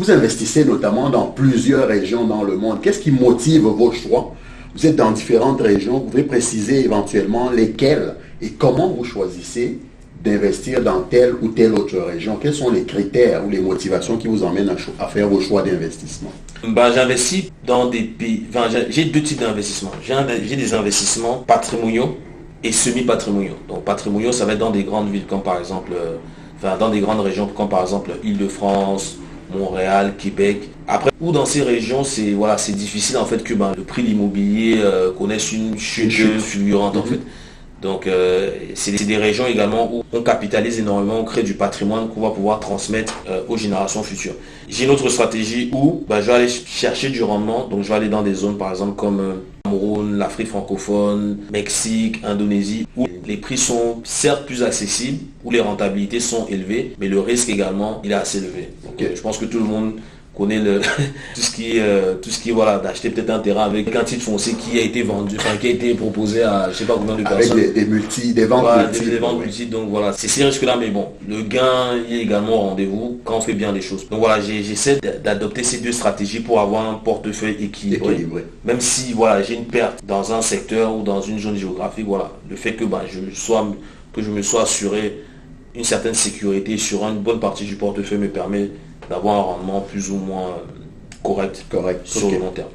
Vous investissez notamment dans plusieurs régions dans le monde. Qu'est-ce qui motive vos choix? Vous êtes dans différentes régions. Vous pouvez préciser éventuellement lesquelles et comment vous choisissez d'investir dans telle ou telle autre région Quels sont les critères ou les motivations qui vous emmènent à, faire vos choix d'investissement? Ben, J'investis dans des pays... J'ai deux types d'investissements. J'ai des investissements patrimoniaux et semi-patrimoniaux. Donc patrimoniaux, ça va être dans des grandes villes comme par exemple... Euh, enfin, dans des grandes régions comme par exemple Île-de-France, Montréal, Québec. Après, ou dans ces régions, c'est voilà, c'est difficile en fait que ben, le prix de l'immobilier euh, connaisse une chute fulgurante en mhm. fait. Donc euh, c'est des régions également où on capitalise énormément, on crée du patrimoine qu'on va pouvoir transmettre euh, aux générations futures. J'ai une autre stratégie où bah, je vais aller chercher du rendement, donc je vais aller dans des zones par exemple comme Cameroun, l'Afrique francophone, Mexique, Indonésie, où les prix sont certes plus accessibles, où les rentabilités sont élevées, mais le risque également il est assez élevé. Donc, je pense que tout le monde connaît le, tout ce qui euh, tout ce qui voilà d'acheter peut-être un terrain avec un titre foncier qui a été vendu enfin qui a été proposé à je sais pas combien de personnes. avec des, multi des ventes multi, des, ventes multi donc voilà c'est ces risques là mais bon le gain il est également au rendez-vous quand on fait bien les choses. Donc voilà j'essaie d'adopter ces deux stratégies pour avoir un portefeuille équilibré, même si voilà j'ai une perte dans un secteur ou dans une zone géographique voilà le fait que bah, je sois que je me sois assuré une certaine sécurité sur une bonne partie du portefeuille me permet d'avoir un rendement plus ou moins correct, correct. sur le long terme.